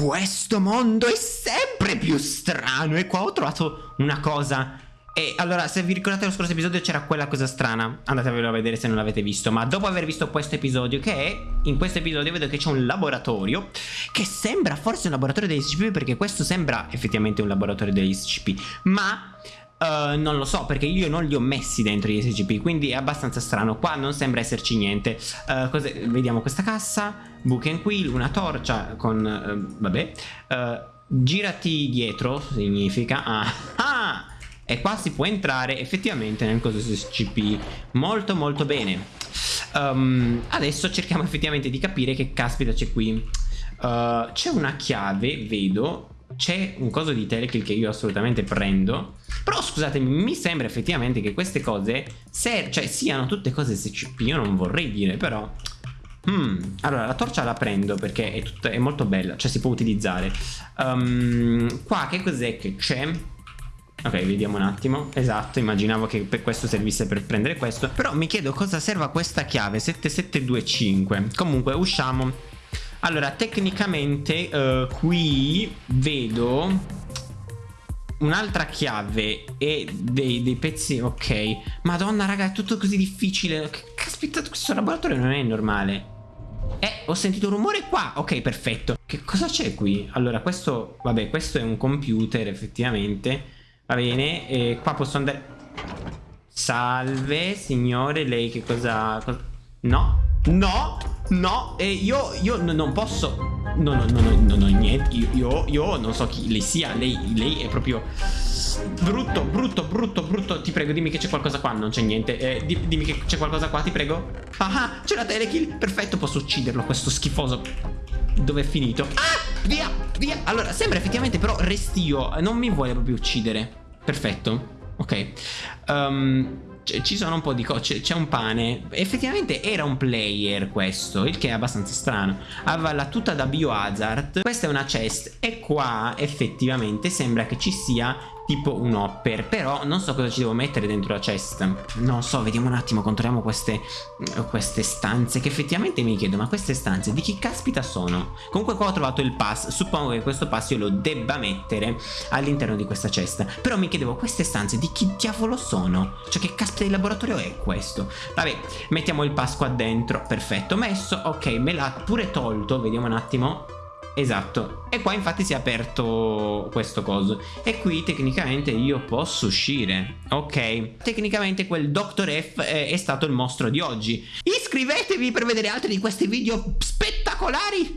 questo mondo è sempre più strano. E qua ho trovato una cosa. E allora, se vi ricordate lo scorso episodio c'era quella cosa strana, andatevelo a vedere se non l'avete visto, ma dopo aver visto questo episodio, che è, in questo episodio vedo che c'è un laboratorio, che sembra forse un laboratorio degli SCP, perché questo sembra effettivamente un laboratorio degli SCP, ma... Uh, non lo so perché io non li ho messi dentro gli SCP quindi è abbastanza strano. Qua non sembra esserci niente. Uh, vediamo questa cassa book and quill una torcia con uh, vabbè girati dietro significa ah, ah e qua si può entrare effettivamente nel coso SCP molto molto bene. Um, adesso cerchiamo effettivamente di capire che caspita c'è qui. Uh, c'è una chiave vedo c'è un coso di telekill che io assolutamente prendo però scusatemi mi sembra effettivamente che queste cose se, cioè siano tutte cose SCP io non vorrei dire però Hmm, allora la torcia la prendo perché è, tutta, è molto bella, cioè si può utilizzare. Um, qua che cos'è che c'è? Ok, vediamo un attimo. Esatto, immaginavo che per questo servisse per prendere questo. Però mi chiedo cosa serva questa chiave 7725. Comunque, usciamo. Allora, tecnicamente uh, qui vedo un'altra chiave e dei, dei, pezzi ok madonna raga è tutto così difficile caspita questo laboratorio non è normale eh ho sentito un rumore qua. Ok perfetto. Che cosa c'è qui? Allora questo vabbè questo è un computer effettivamente. Va bene, e qua posso andare... Salve, signore, lei che cosa... cosa... No, no, no, e io, io non posso... No, no, no, no, no, niente, io, io, io non so chi lei sia, lei, lei è proprio... Brutto, brutto, brutto, brutto. Ti prego, dimmi che c'è qualcosa qua Non c'è niente. Eh, Dimmi che c'è qualcosa qua, ti prego. Ah, c'è la telekill Perfetto, posso ucciderlo, questo schifoso. Dove è finito? Ah, via, via. Allora, sembra effettivamente però restio Non mi vuole proprio uccidere. Perfetto Ok. Um, ci sono un po' di cose, c'è un pane. Effettivamente era un player questo Il che è abbastanza strano. Aveva la tuta da biohazard. Questa è una chest E qua effettivamente sembra che ci sia tipo un hopper. Però non so cosa ci devo mettere dentro la chest. Non so, vediamo un attimo Controlliamo queste, queste stanze Che effettivamente mi chiedo Ma queste stanze di chi caspita sono? Comunque qua ho trovato il pass. Suppongo che questo pass io lo debba mettere All'interno di questa chest. Però mi chiedevo queste stanze di chi diavolo sono? Cioè che caspita di laboratorio è questo? Vabbè, mettiamo il pass qua dentro. Perfetto, messo. Ok, me l'ha pure tolto. Vediamo un attimo Esatto, e qua infatti si è aperto questo coso. E qui tecnicamente io posso uscire. Ok, tecnicamente quel Dr. F è, è stato il mostro di oggi. Iscrivetevi per vedere altri di questi video spettacolari